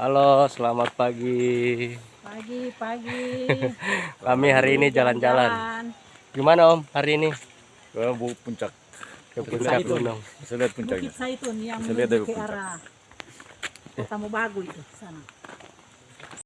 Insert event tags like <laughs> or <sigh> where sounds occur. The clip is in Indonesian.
Halo, selamat pagi. Pagi, pagi. <laughs> Kami hari ini jalan-jalan. Gimana Om hari ini? Ke bu puncak. Ke puncak gunung. Bisa lihat puncaknya. Zaitun lihat dari puncak. Kita mau itu sana.